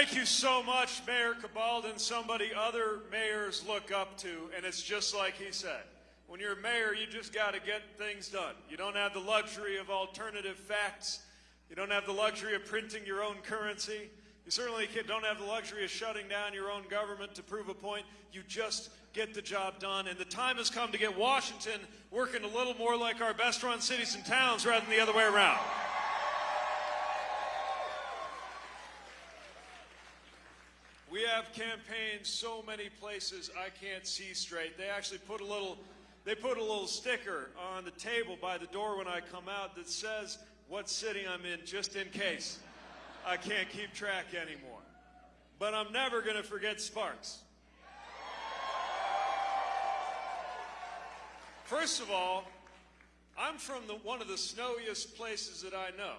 Thank you so much, Mayor Cabaldon, somebody other mayors look up to, and it's just like he said. When you're a mayor, you just got to get things done. You don't have the luxury of alternative facts. You don't have the luxury of printing your own currency. You certainly don't have the luxury of shutting down your own government to prove a point. You just get the job done. And the time has come to get Washington working a little more like our best run cities and towns rather than the other way around. We have campaigns so many places I can't see straight. They actually put a little they put a little sticker on the table by the door when I come out that says what city I'm in just in case I can't keep track anymore. But I'm never going to forget Sparks. First of all, I'm from the, one of the snowiest places that I know.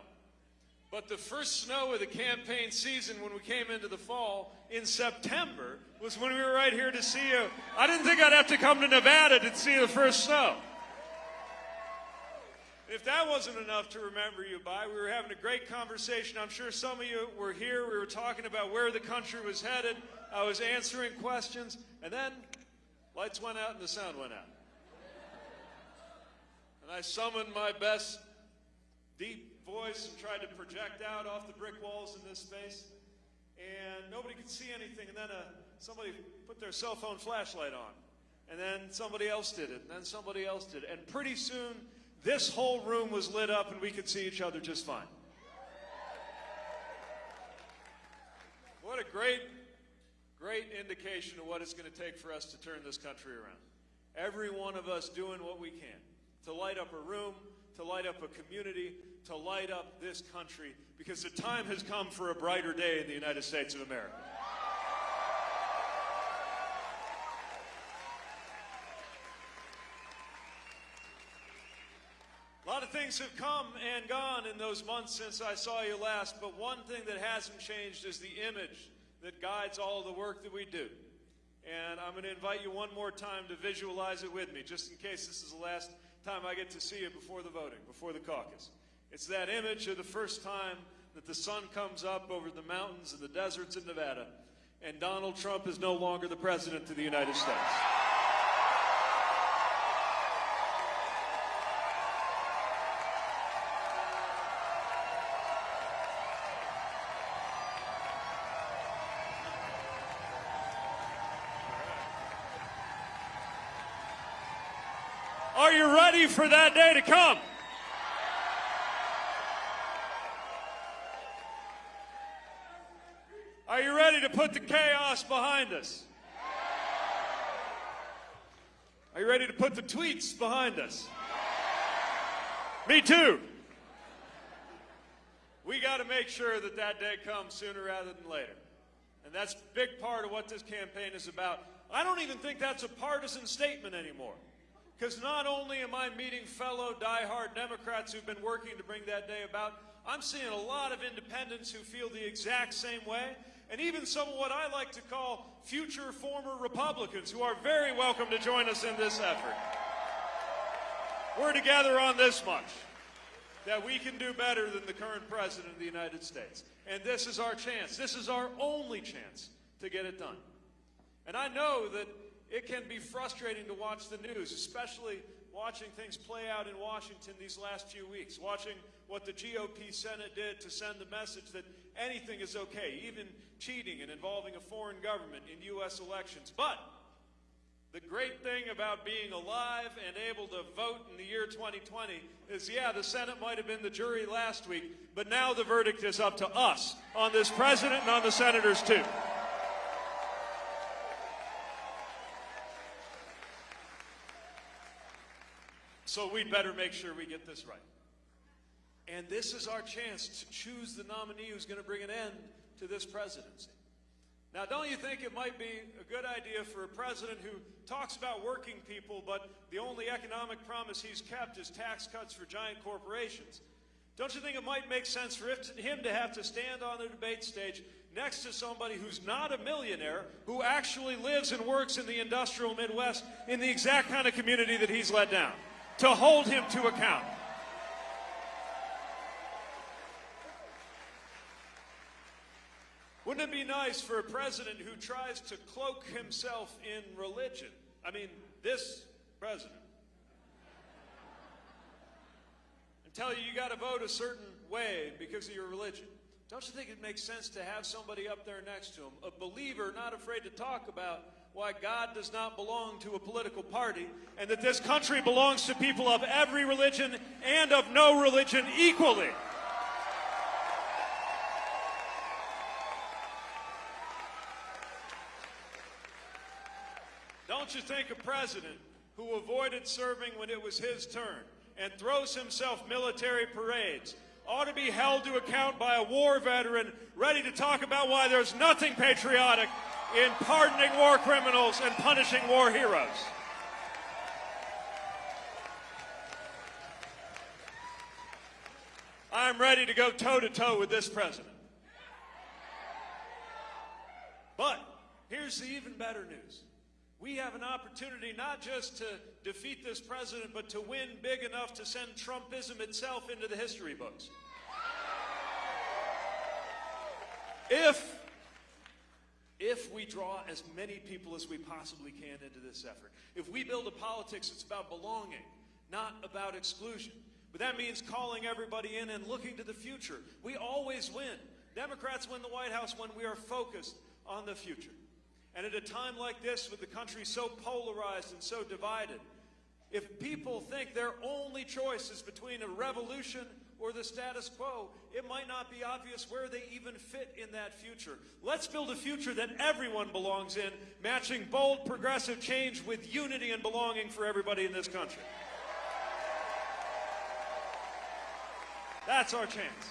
But the first snow of the campaign season when we came into the fall in September was when we were right here to see you. I didn't think I'd have to come to Nevada to see the first snow. If that wasn't enough to remember you by, we were having a great conversation. I'm sure some of you were here. We were talking about where the country was headed. I was answering questions, and then lights went out and the sound went out. And I summoned my best deep voice and tried to project out off the brick walls in this space. And nobody could see anything. And then uh, somebody put their cell phone flashlight on. And then somebody else did it. And then somebody else did it. And pretty soon, this whole room was lit up and we could see each other just fine. What a great, great indication of what it's going to take for us to turn this country around. Every one of us doing what we can to light up a room, to light up a community, to light up this country because the time has come for a brighter day in the United States of America. A lot of things have come and gone in those months since I saw you last, but one thing that hasn't changed is the image that guides all the work that we do. And I'm going to invite you one more time to visualize it with me, just in case this is the last time I get to see you before the voting, before the caucus. It's that image of the first time that the sun comes up over the mountains and the deserts in Nevada, and Donald Trump is no longer the president of the United States. Ready for that day to come? Are you ready to put the chaos behind us? Are you ready to put the tweets behind us? Me too. We got to make sure that that day comes sooner rather than later. And that's a big part of what this campaign is about. I don't even think that's a partisan statement anymore. Because not only am I meeting fellow diehard Democrats who've been working to bring that day about, I'm seeing a lot of independents who feel the exact same way and even some of what I like to call future former Republicans who are very welcome to join us in this effort. We're together on this much that we can do better than the current president of the United States. And this is our chance. This is our only chance to get it done. And I know that it can be frustrating to watch the news, especially watching things play out in Washington these last few weeks, watching what the GOP Senate did to send the message that anything is okay, even cheating and involving a foreign government in U.S. elections. But the great thing about being alive and able to vote in the year 2020 is, yeah, the Senate might have been the jury last week, but now the verdict is up to us on this president and on the senators, too. So we'd better make sure we get this right. And this is our chance to choose the nominee who's going to bring an end to this presidency. Now, don't you think it might be a good idea for a president who talks about working people, but the only economic promise he's kept is tax cuts for giant corporations? Don't you think it might make sense for him to have to stand on the debate stage next to somebody who's not a millionaire, who actually lives and works in the industrial Midwest in the exact kind of community that he's let down, to hold him to account? Wouldn't it be nice for a president who tries to cloak himself in religion? I mean, this president. And tell you you got to vote a certain way because of your religion. Don't you think it makes sense to have somebody up there next to him, a believer not afraid to talk about why God does not belong to a political party and that this country belongs to people of every religion and of no religion equally? Don't you think a president who avoided serving when it was his turn and throws himself military parades ought to be held to account by a war veteran ready to talk about why there's nothing patriotic in pardoning war criminals and punishing war heroes. I'm ready to go toe to toe with this president. But here's the even better news. We have an opportunity not just to defeat this president, but to win big enough to send Trumpism itself into the history books. If, if we draw as many people as we possibly can into this effort, if we build a politics that's about belonging, not about exclusion, but that means calling everybody in and looking to the future. We always win. Democrats win the White House when we are focused on the future. And at a time like this, with the country so polarized and so divided, if people think their only choice is between a revolution or the status quo, it might not be obvious where they even fit in that future. Let's build a future that everyone belongs in, matching bold progressive change with unity and belonging for everybody in this country. That's our chance.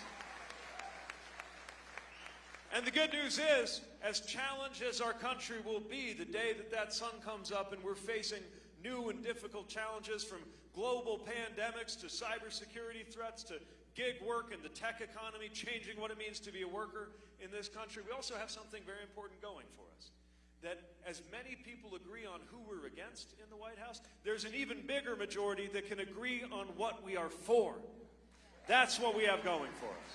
And the good news is, as challenged as our country will be the day that that sun comes up and we're facing new and difficult challenges from global pandemics to cybersecurity threats to gig work and the tech economy changing what it means to be a worker in this country, we also have something very important going for us. That as many people agree on who we're against in the White House, there's an even bigger majority that can agree on what we are for. That's what we have going for us.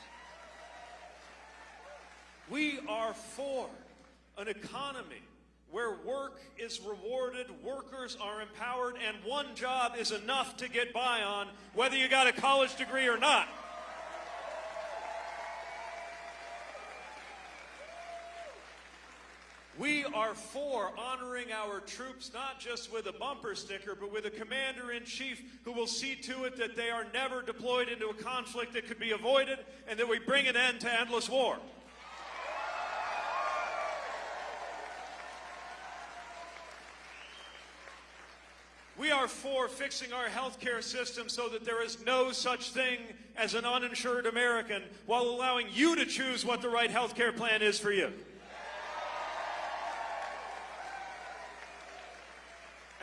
We are for an economy where work is rewarded, workers are empowered, and one job is enough to get by on, whether you got a college degree or not. We are for honoring our troops not just with a bumper sticker, but with a commander in chief who will see to it that they are never deployed into a conflict that could be avoided and that we bring an end to endless war. We are for fixing our healthcare system so that there is no such thing as an uninsured American while allowing you to choose what the right healthcare plan is for you.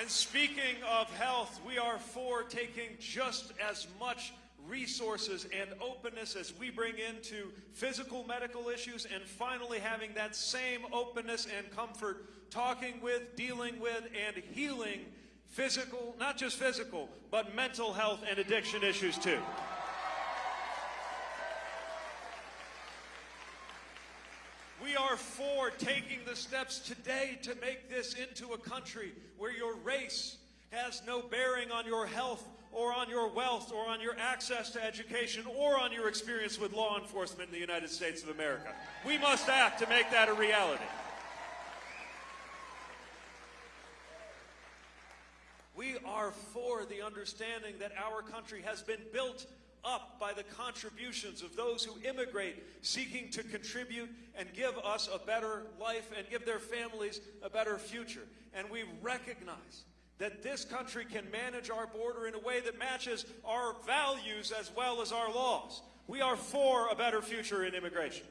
And speaking of health, we are for taking just as much resources and openness as we bring into physical medical issues and finally having that same openness and comfort talking with, dealing with, and healing physical, not just physical, but mental health and addiction issues too. We are for taking the steps today to make this into a country where your race has no bearing on your health or on your wealth or on your access to education or on your experience with law enforcement in the United States of America. We must act to make that a reality. We are for the understanding that our country has been built up by the contributions of those who immigrate seeking to contribute and give us a better life and give their families a better future. And we recognize that this country can manage our border in a way that matches our values as well as our laws. We are for a better future in immigration.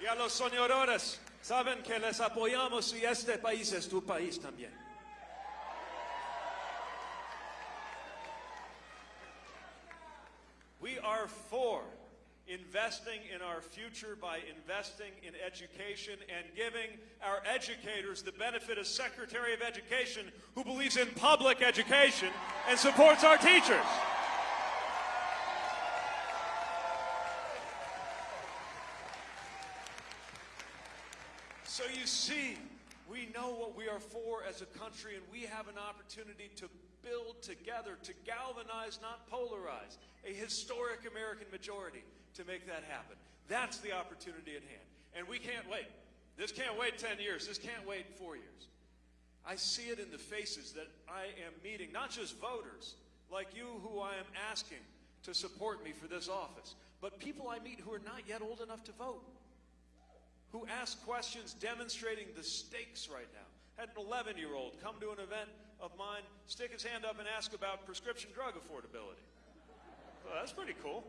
Y a los soñadores, saben que les apoyamos y este país es tu país también. Number four, investing in our future by investing in education and giving our educators the benefit of Secretary of Education who believes in public education and supports our teachers. So you see, we know what we are for as a country, and we have an opportunity to build together, to galvanize, not polarize, a historic American majority to make that happen. That's the opportunity at hand. And we can't wait. This can't wait 10 years. This can't wait four years. I see it in the faces that I am meeting, not just voters like you who I am asking to support me for this office, but people I meet who are not yet old enough to vote, who ask questions demonstrating the stakes right now. Had an 11 year old come to an event of mine, stick his hand up and ask about prescription drug affordability. Well, that's pretty cool.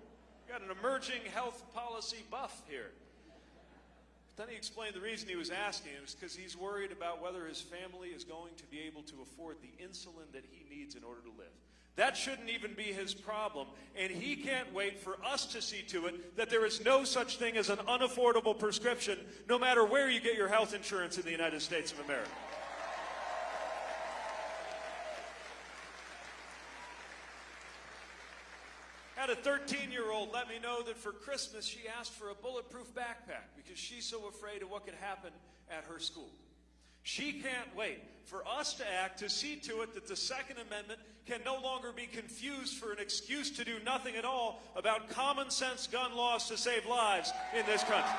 We Got an emerging health policy buff here. Then he explained the reason he was asking. It was because he's worried about whether his family is going to be able to afford the insulin that he needs in order to live. That shouldn't even be his problem, and he can't wait for us to see to it that there is no such thing as an unaffordable prescription, no matter where you get your health insurance in the United States of America. A 13 year old let me know that for Christmas she asked for a bulletproof backpack because she's so afraid of what could happen at her school. She can't wait for us to act to see to it that the Second Amendment can no longer be confused for an excuse to do nothing at all about common sense gun laws to save lives in this country.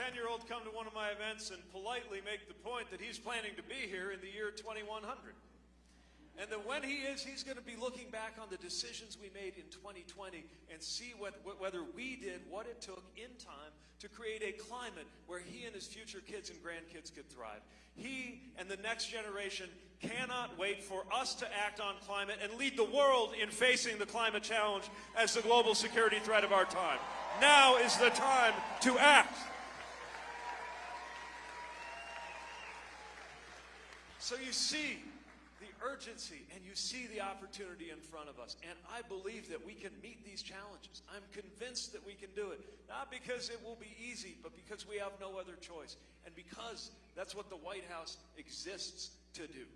I had a 10 year old come to one of my events and politely make the point that he's planning to be here in the year 2100. And that when he is, he's going to be looking back on the decisions we made in 2020 and see what, what, whether we did what it took in time to create a climate where he and his future kids and grandkids could thrive. He and the next generation cannot wait for us to act on climate and lead the world in facing the climate challenge as the global security threat of our time. Now is the time to act. So you see the urgency and you see the opportunity in front of us. And I believe that we can meet these challenges. I'm convinced that we can do it. Not because it will be easy, but because we have no other choice. And because that's what the White House exists to do.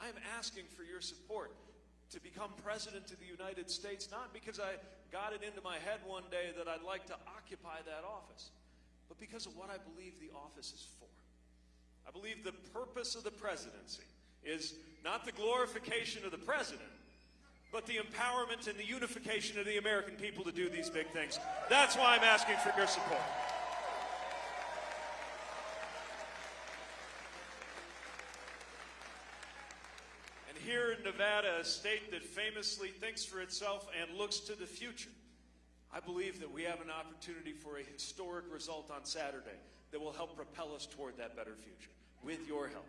I am asking for your support to become president of the United States, not because I got it into my head one day that I'd like to occupy that office, but because of what I believe the office is for. I believe the purpose of the presidency is not the glorification of the president, but the empowerment and the unification of the American people to do these big things. That's why I'm asking for your support. And here in Nevada, a state that famously thinks for itself and looks to the future, I believe that we have an opportunity for a historic result on Saturday that will help propel us toward that better future with your help.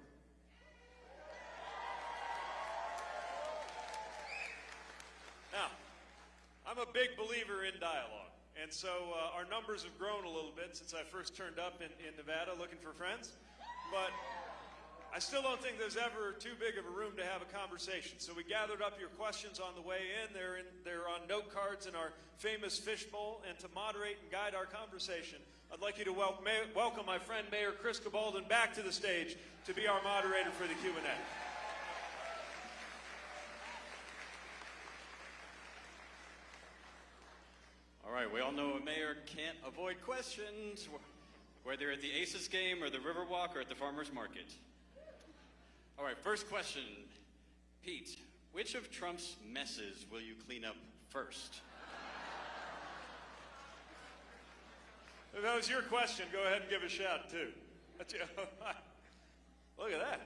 Now, I'm a big believer in dialogue. And so uh, our numbers have grown a little bit since I first turned up in, in Nevada looking for friends. But I still don't think there's ever too big of a room to have a conversation. So we gathered up your questions on the way in. They're, in, they're on note cards in our famous fishbowl. And to moderate and guide our conversation, I'd like you to wel welcome my friend Mayor Chris Cabaldon back to the stage to be our moderator for the Q&A. All right, we all know a mayor can't avoid questions, whether at the Aces game or the Riverwalk or at the farmer's market. All right, first question. Pete, which of Trump's messes will you clean up first? If that was your question, go ahead and give a shout, too. Look at that.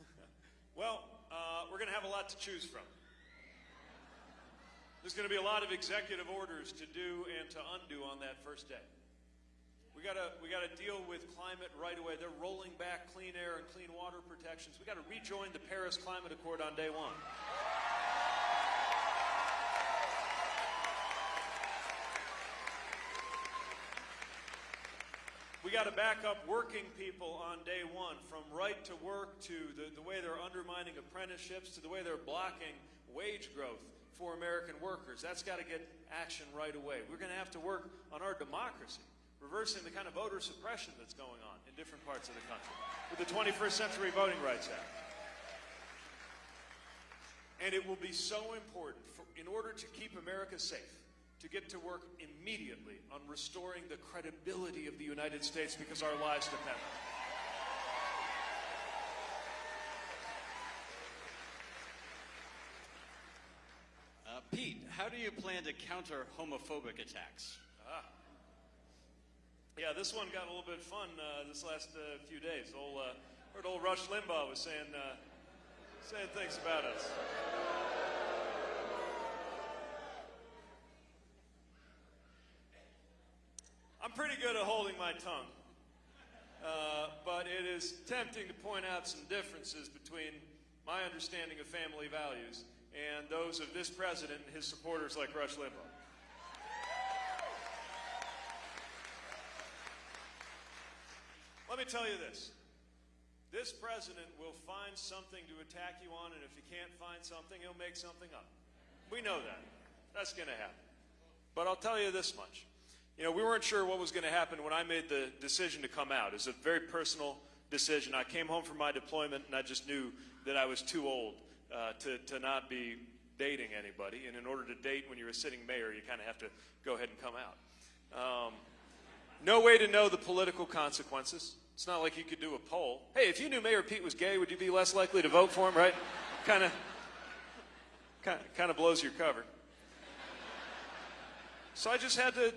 well, uh, we're going to have a lot to choose from. There's going to be a lot of executive orders to do and to undo on that first day. We got to we got to deal with climate right away. They're rolling back clean air and clean water protections. We got to rejoin the Paris Climate Accord on day one. We got to back up working people on day one, from right to work to the, the way they're undermining apprenticeships to the way they're blocking wage growth for American workers. That's got to get action right away. We're going to have to work on our democracy, reversing the kind of voter suppression that's going on in different parts of the country with the 21st Century Voting Rights Act. And it will be so important for, in order to keep America safe to get to work immediately on restoring the credibility of the United States because our lives depend on it. Uh, Pete, how do you plan to counter homophobic attacks? Yeah, this one got a little bit fun uh, this last uh, few days. Old, uh, heard old Rush Limbaugh was saying uh, saying things about us. I'm pretty good at holding my tongue, uh, but it is tempting to point out some differences between my understanding of family values and those of this president and his supporters like Rush Limbaugh. Let me tell you this. This president will find something to attack you on, and if he can't find something, he'll make something up. We know that. That's going to happen. But I'll tell you this much. You know, we weren't sure what was going to happen when I made the decision to come out. It was a very personal decision. I came home from my deployment, and I just knew that I was too old uh, to, to not be dating anybody. And in order to date when you're a sitting mayor, you kind of have to go ahead and come out. Um, no way to know the political consequences. It's not like you could do a poll. Hey, if you knew Mayor Pete was gay, would you be less likely to vote for him, right? Kind of kind of blows your cover. So I just had to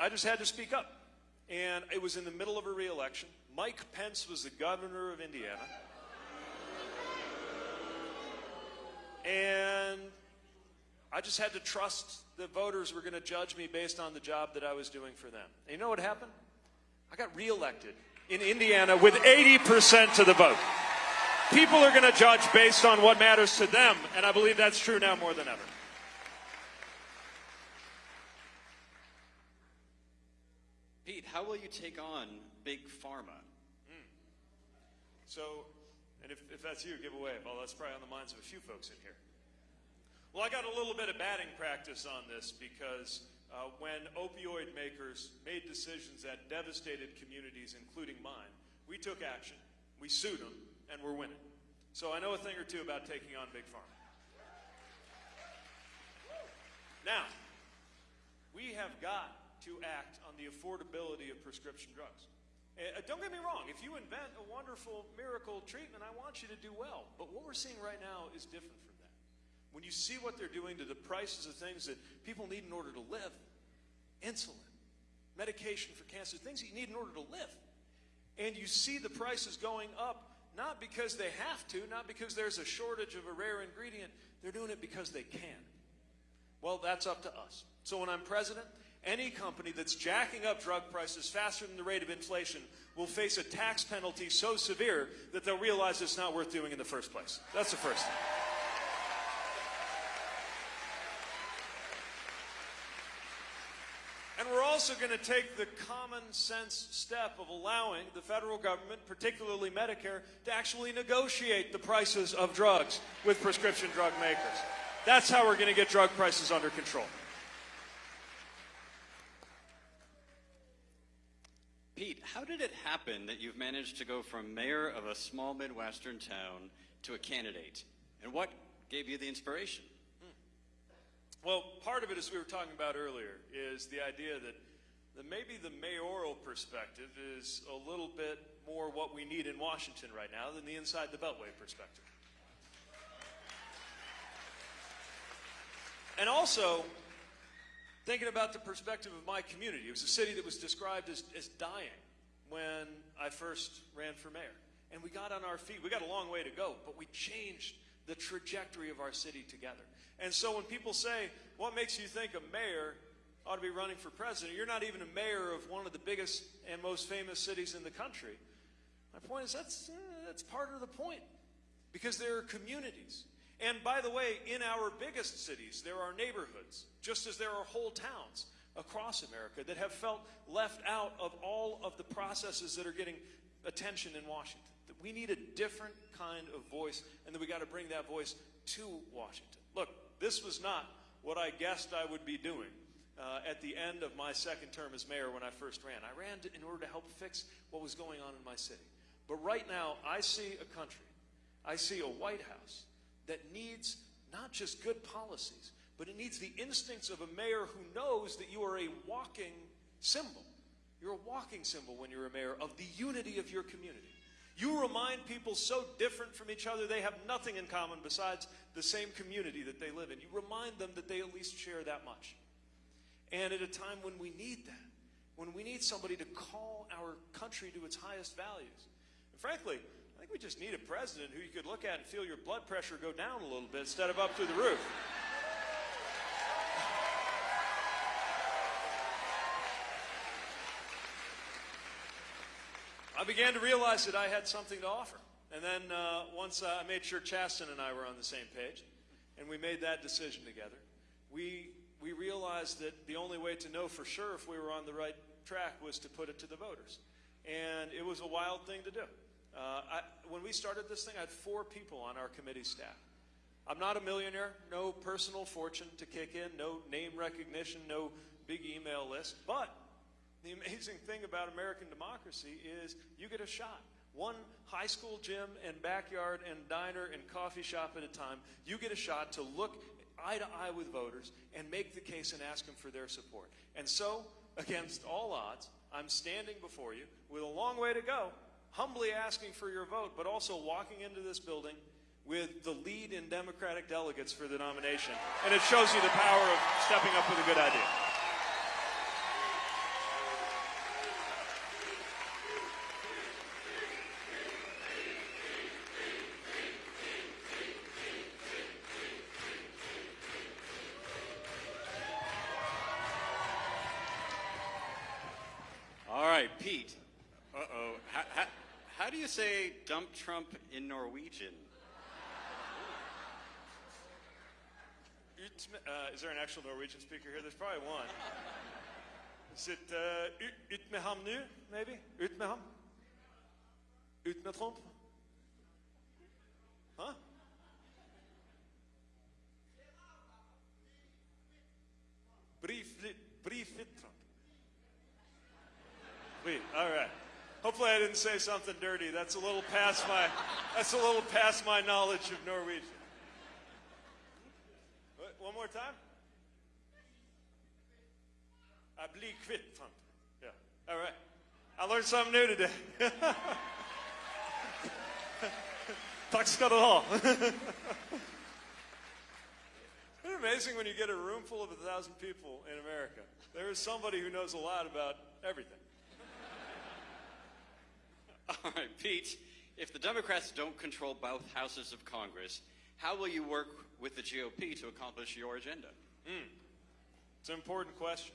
I just had to speak up. And it was in the middle of a reelection. Mike Pence was the governor of Indiana. And I just had to trust the voters were going to judge me based on the job that I was doing for them. And you know what happened? I got reelected in Indiana with 80% of the vote. People are going to judge based on what matters to them, and I believe that's true now more than ever. Pete, how will you take on Big Pharma? Hmm. So, and if, if that's you, give away. Well, that's probably on the minds of a few folks in here. Well, I got a little bit of batting practice on this because uh, when opioid makers made decisions that devastated communities, including mine, we took action, we sued them, and we're winning. So I know a thing or two about taking on Big Pharma. Now, we have got to act on the affordability of prescription drugs. Uh, don't get me wrong, if you invent a wonderful miracle treatment, I want you to do well. But what we're seeing right now is different from. When you see what they're doing to the prices of things that people need in order to live insulin, medication for cancer, things that you need in order to live and you see the prices going up not because they have to, not because there's a shortage of a rare ingredient, they're doing it because they can. Well, that's up to us. So when I'm president, any company that's jacking up drug prices faster than the rate of inflation will face a tax penalty so severe that they'll realize it's not worth doing in the first place. That's the first thing. And we're also going to take the common sense step of allowing the federal government, particularly Medicare, to actually negotiate the prices of drugs with prescription drug makers. That's how we're going to get drug prices under control. Pete, how did it happen that you've managed to go from mayor of a small Midwestern town to a candidate? And what gave you the inspiration? Hmm. Well, part of it, as we were talking about earlier, is the idea that, maybe the mayoral perspective is a little bit more what we need in Washington right now than the inside the Beltway perspective. And also, thinking about the perspective of my community. It was a city that was described as, as dying when I first ran for mayor. And we got on our feet. We got a long way to go, but we changed the trajectory of our city together. And so when people say, what makes you think a mayor ought to be running for president? You're not even a mayor of one of the biggest and most famous cities in the country. My point is that's, uh, that's part of the point because there are communities. And by the way, in our biggest cities, there are neighborhoods, just as there are whole towns across America that have felt left out of all of the processes that are getting attention in Washington. That we need a different kind of voice, and that we got to bring that voice to Washington. Look, this was not what I guessed I would be doing uh, at the end of my second term as mayor when I first ran. I ran to, in order to help fix what was going on in my city. But right now, I see a country, I see a White House that needs not just good policies, but it needs the instincts of a mayor who knows that you are a walking symbol. You're a walking symbol when you're a mayor of the unity of your community. You remind people so different from each other, they have nothing in common besides the same community that they live in. You remind them that they at least share that much. And at a time when we need that, when we need somebody to call our country to its highest values. And frankly, I think we just need a president who you could look at and feel your blood pressure go down a little bit instead of up through the roof. I began to realize that I had something to offer. And then uh, once uh, I made sure Chasten and I were on the same page, and we made that decision together, we, we realized that the only way to know for sure if we were on the right track was to put it to the voters. And it was a wild thing to do. Uh, I, when we started this thing, I had four people on our committee staff. I'm not a millionaire, no personal fortune to kick in, no name recognition, no big email list, but the amazing thing about American democracy is you get a shot. One high school gym and backyard and diner and coffee shop at a time, you get a shot to look eye to eye with voters and make the case and ask them for their support. And so, against all odds, I'm standing before you with a long way to go, humbly asking for your vote, but also walking into this building with the lead in Democratic delegates for the nomination. And it shows you the power of stepping up with a good idea. All right, Pete. Uh oh. How, how, how do you say dump Trump in Norwegian? Uh, is there an actual Norwegian speaker here? There's probably one. Is it uh, nu, maybe? Ut med ham? Ut Trump? Huh? Briefly, briefly Trump. Wait, all right. Hopefully I didn't say something dirty. That's a little past my, that's a little past my knowledge of Norwegian. One more time. I kvitt Trump. Yeah. All right. I learned something new today. Tack ska du ha. Isn't it amazing when you get a room full of a thousand people in America? There is somebody who knows a lot about everything. All right, Pete. If the Democrats don't control both houses of Congress, how will you work with the GOP to accomplish your agenda? Hmm. It's an important question.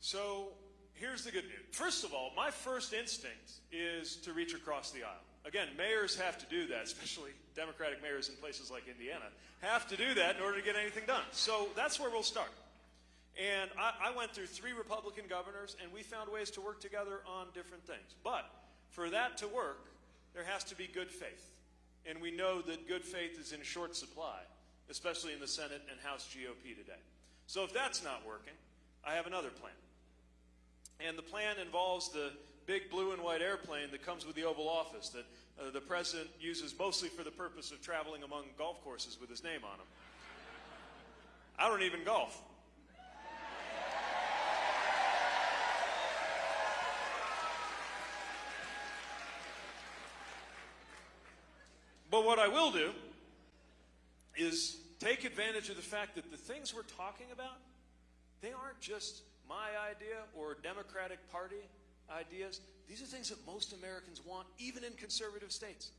So here's the good news. First of all, my first instinct is to reach across the aisle. Again, mayors have to do that, especially Democratic mayors in places like Indiana, have to do that in order to get anything done. So that's where we'll start. And I, I went through three Republican governors, and we found ways to work together on different things. But for that to work, there has to be good faith. And we know that good faith is in short supply, especially in the Senate and House GOP today. So if that's not working, I have another plan. And the plan involves the big blue and white airplane that comes with the Oval Office that uh, the president uses mostly for the purpose of traveling among golf courses with his name on them. I don't even golf. But what I will do is take advantage of the fact that the things we're talking about, they aren't just my idea or Democratic Party ideas. These are things that most Americans want, even in conservative states.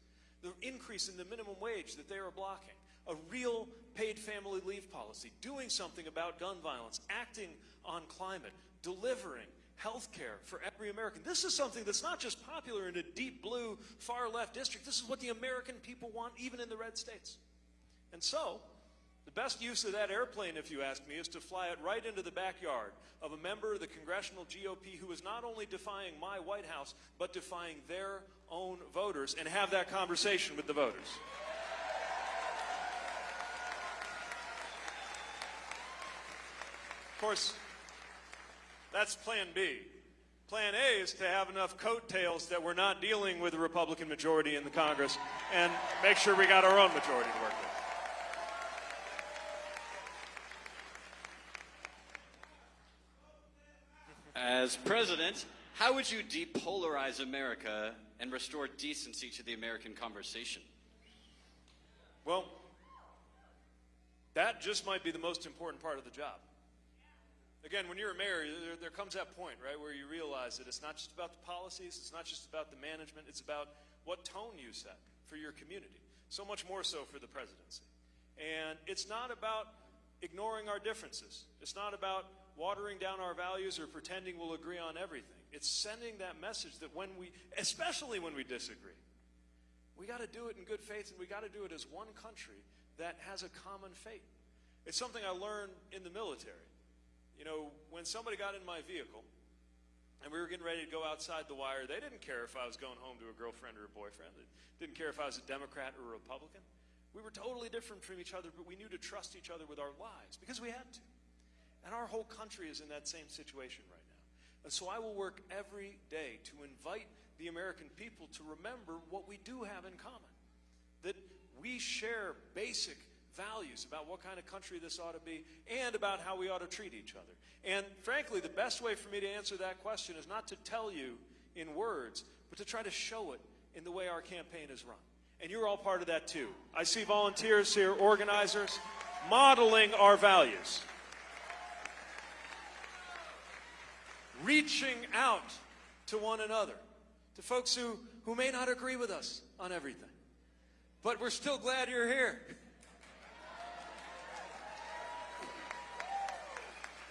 The increase in the minimum wage that they are blocking, a real paid family leave policy, doing something about gun violence, acting on climate, delivering health care for every American. This is something that's not just popular in a deep blue, far left district. This is what the American people want, even in the red states. And so, the best use of that airplane, if you ask me, is to fly it right into the backyard of a member of the congressional GOP who is not only defying my White House, but defying their own voters and have that conversation with the voters. Of course, that's plan B. Plan A is to have enough coattails that we're not dealing with a Republican majority in the Congress and make sure we got our own majority to work with. As president, how would you depolarize America and restore decency to the American conversation? Well, that just might be the most important part of the job. Again, when you're a mayor, there, there, comes that point, right, where you realize that it's not just about the policies, it's not just about the management, it's about what tone you set for your community. So much more so for the presidency. And it's not about ignoring our differences. It's not about watering down our values or pretending we'll agree on everything. It's sending that message that when we, especially when we disagree, we got to do it in good faith and we got to do it as one country that has a common fate. It's something I learned in the military. You know, when somebody got in my vehicle and we were getting ready to go outside the wire, they didn't care if I was going home to a girlfriend or a boyfriend. They didn't care if I was a Democrat or a Republican. We were totally different from each other, but we knew to trust each other with our lives because we had to. And our whole country is in that same situation right now. And so I will work every day to invite the American people to remember what we do have in common. That we share basic values about what kind of country this ought to be and about how we ought to treat each other. And frankly, the best way for me to answer that question is not to tell you in words, but to try to show it in the way our campaign is run. And you're all part of that too. I see volunteers here, organizers, modeling our values. Reaching out to one another, to folks who, who may not agree with us on everything. But we're still glad you're here.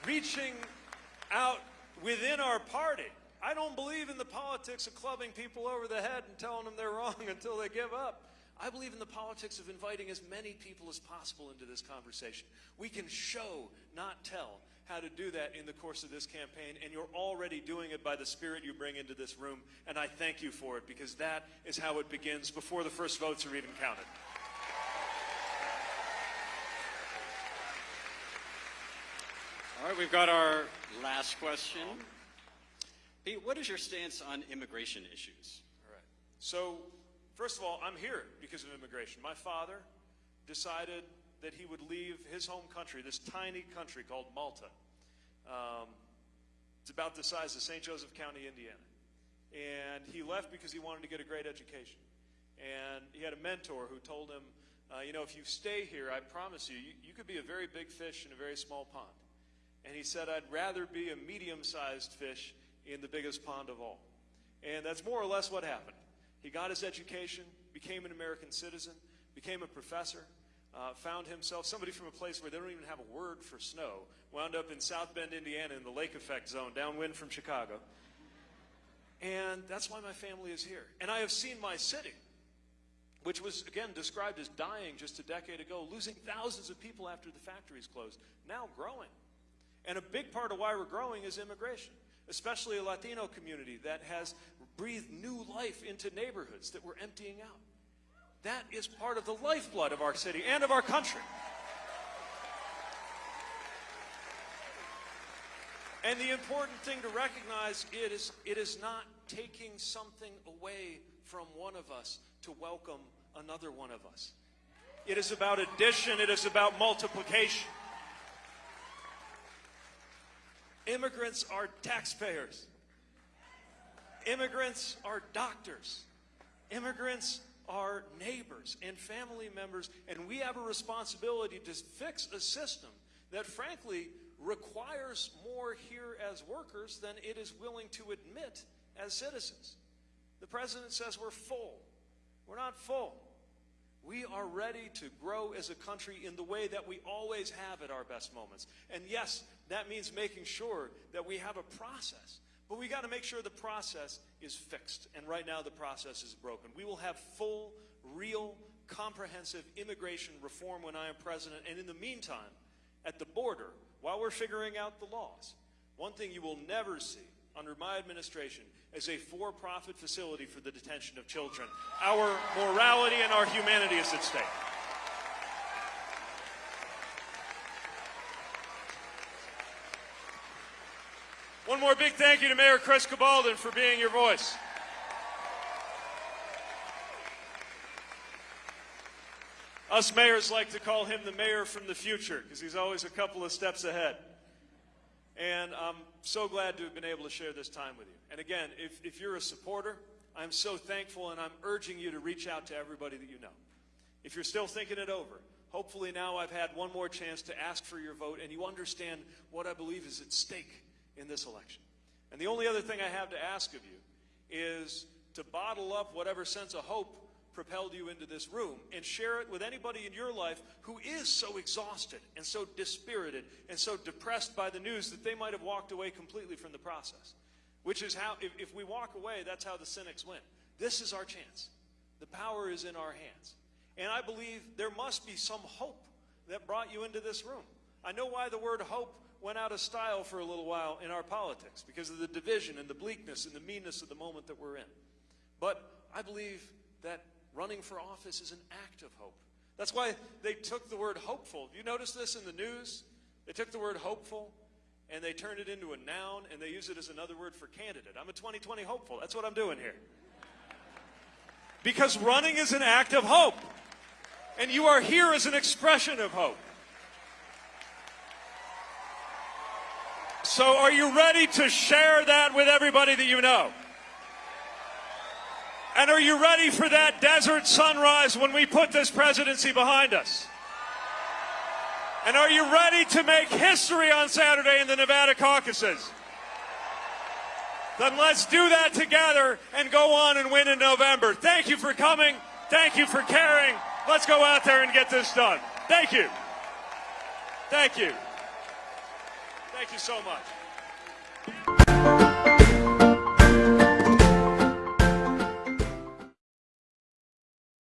Reaching out within our party I don't believe in the politics of clubbing people over the head and telling them they're wrong until they give up. I believe in the politics of inviting as many people as possible into this conversation. We can show, not tell, how to do that in the course of this campaign, and you're already doing it by the spirit you bring into this room, and I thank you for it because that is how it begins before the first votes are even counted. All right, we've got our last question. Pete, what is your stance on immigration issues? All right. So, first of all, I'm here because of immigration. My father decided that he would leave his home country, this tiny country called Malta. Um, it's about the size of St. Joseph County, Indiana. And he left because he wanted to get a great education. And he had a mentor who told him, uh, you know, if you stay here, I promise you, you, you could be a very big fish in a very small pond. And he said, I'd rather be a medium sized fish in the biggest pond of all. And that's more or less what happened. He got his education, became an American citizen, became a professor, uh, found himself somebody from a place where they don't even have a word for snow, wound up in South Bend, Indiana, in the lake effect zone, downwind from Chicago. And that's why my family is here. And I have seen my city, which was, again, described as dying just a decade ago, losing thousands of people after the factories closed, now growing. And a big part of why we're growing is immigration especially a Latino community that has breathed new life into neighborhoods that we're emptying out. That is part of the lifeblood of our city and of our country. And the important thing to recognize it is it is not taking something away from one of us to welcome another one of us. It is about addition, it is about multiplication. Immigrants are taxpayers. Immigrants are doctors. Immigrants are neighbors and family members, and we have a responsibility to fix a system that, frankly, requires more here as workers than it is willing to admit as citizens. The president says we're full. We're not full. We are ready to grow as a country in the way that we always have at our best moments. And yes, that means making sure that we have a process. But we got to make sure the process is fixed. And right now the process is broken. We will have full, real, comprehensive immigration reform when I am president. And in the meantime, at the border, while we're figuring out the laws, one thing you will never see under my administration is a for-profit facility for the detention of children. Our morality and our humanity is at stake. One more big thank you to Mayor Chris Cabaldon for being your voice. Us mayors like to call him the mayor from the future because he's always a couple of steps ahead. And I'm so glad to have been able to share this time with you. And again, if, if you're a supporter, I'm so thankful and I'm urging you to reach out to everybody that you know. If you're still thinking it over, hopefully now I've had one more chance to ask for your vote and you understand what I believe is at stake in this election. And the only other thing I have to ask of you is to bottle up whatever sense of hope propelled you into this room and share it with anybody in your life who is so exhausted and so dispirited and so depressed by the news that they might have walked away completely from the process. Which is how, if, if we walk away, that's how the cynics win. This is our chance. The power is in our hands. And I believe there must be some hope that brought you into this room. I know why the word hope went out of style for a little while in our politics because of the division and the bleakness and the meanness of the moment that we're in. But I believe that running for office is an act of hope. That's why they took the word hopeful. You notice this in the news? They took the word hopeful and they turned it into a noun and they use it as another word for candidate. I'm a 2020 hopeful. That's what I'm doing here. Because running is an act of hope. And you are here as an expression of hope. So, are you ready to share that with everybody that you know? And are you ready for that desert sunrise when we put this presidency behind us? And are you ready to make history on Saturday in the Nevada caucuses? Then let's do that together and go on and win in November. Thank you for coming. Thank you for caring. Let's go out there and get this done. Thank you. Thank you. Thank you so much.